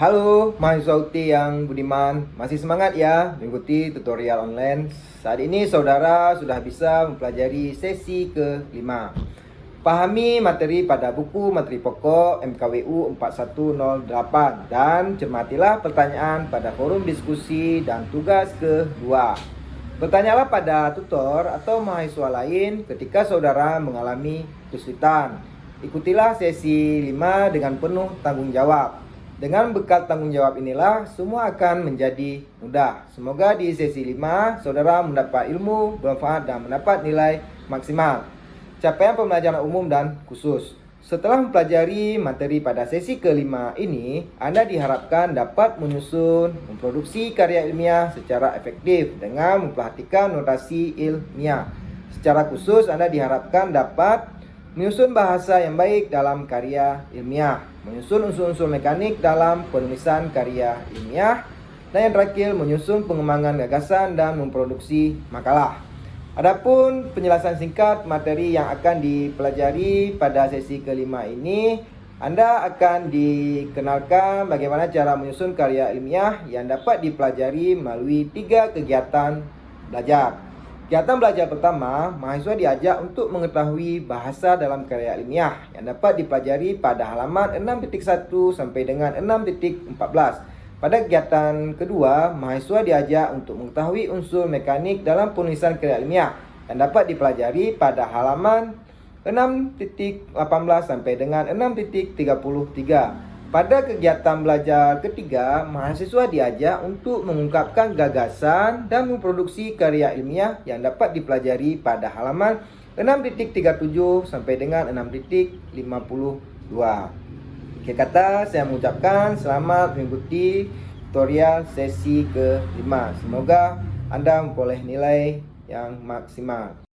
Halo mahasiswa UT yang budiman, masih semangat ya mengikuti tutorial online. Saat ini saudara sudah bisa mempelajari sesi ke-5. Pahami materi pada buku materi pokok MKWU 4108 dan cermatilah pertanyaan pada forum diskusi dan tugas kedua. Bertanyalah pada tutor atau mahasiswa lain ketika saudara mengalami kesulitan. Ikutilah sesi 5 dengan penuh tanggung jawab. Dengan bekal tanggung jawab inilah semua akan menjadi mudah. Semoga di sesi 5 saudara mendapat ilmu, bermanfaat dan mendapat nilai maksimal. Capaian pembelajaran umum dan khusus. Setelah mempelajari materi pada sesi kelima ini, Anda diharapkan dapat menyusun, memproduksi karya ilmiah secara efektif dengan memperhatikan notasi ilmiah. Secara khusus, Anda diharapkan dapat Menyusun bahasa yang baik dalam karya ilmiah Menyusun unsur-unsur mekanik dalam penulisan karya ilmiah Dan yang terakhir, menyusun pengembangan gagasan dan memproduksi makalah. Adapun penjelasan singkat materi yang akan dipelajari pada sesi kelima ini Anda akan dikenalkan bagaimana cara menyusun karya ilmiah yang dapat dipelajari melalui tiga kegiatan belajar Kegiatan belajar pertama, mahasiswa diajak untuk mengetahui bahasa dalam karya ilmiah yang dapat dipelajari pada halaman 6.1 sampai dengan 6.14. Pada kegiatan kedua, mahasiswa diajak untuk mengetahui unsur mekanik dalam penulisan karya ilmiah yang dapat dipelajari pada halaman 6.18 sampai dengan 6.33. Pada kegiatan belajar ketiga, mahasiswa diajak untuk mengungkapkan gagasan dan memproduksi karya ilmiah yang dapat dipelajari pada halaman 6.37 sampai dengan 6.52. Akhir kata, saya mengucapkan selamat mengikuti tutorial sesi ke-5. Semoga Anda memperoleh nilai yang maksimal.